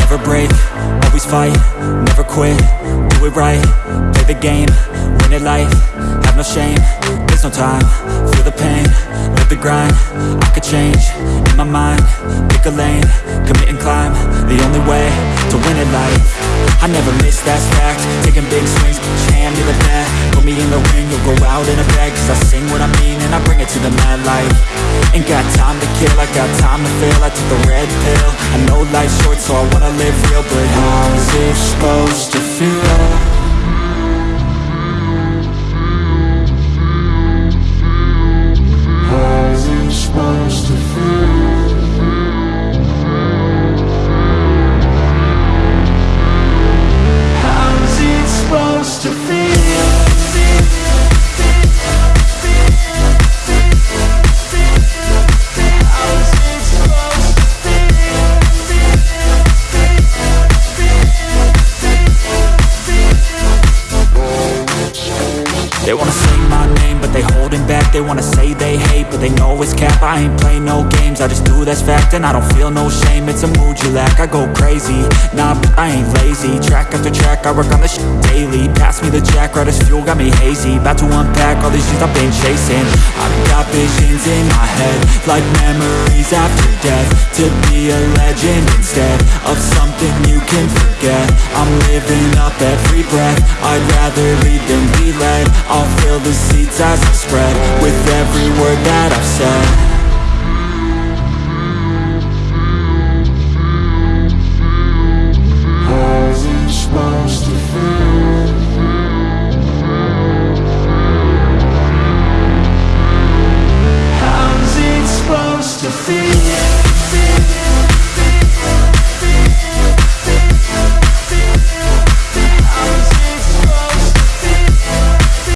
never break, always fight, never quit, do it right, play the game, win it life, have no shame, there's no time, feel the pain, live the grind, I could change, in my mind, pick a lane, commit and climb, the only way, to win at life, I never miss, that's fact, taking big swings, hand to the bat, me in the ring, you'll go out in a bag, cause I sing what I mean and I bring it to the mad light, ain't got time to kill, I got time to feel, I took the red pill, I know life's short so I wanna live real, but wanna say my name, but they holding back. They wanna say they hate, but they know it's cap. I ain't play no games, I just do that's fact And I don't feel no shame, it's a mood you lack I go crazy, nah, but I ain't lazy. Track after track, I work on this shit daily. Pass me the jack, right as fuel, got me hazy. About to unpack all these things I've been chasing. I've got visions in my head Like memories after death. To be a legend instead Of something you can I'm living up every breath. I'd rather lead than be led. I'll fill the seeds as I spread With every word that I've said. To feel?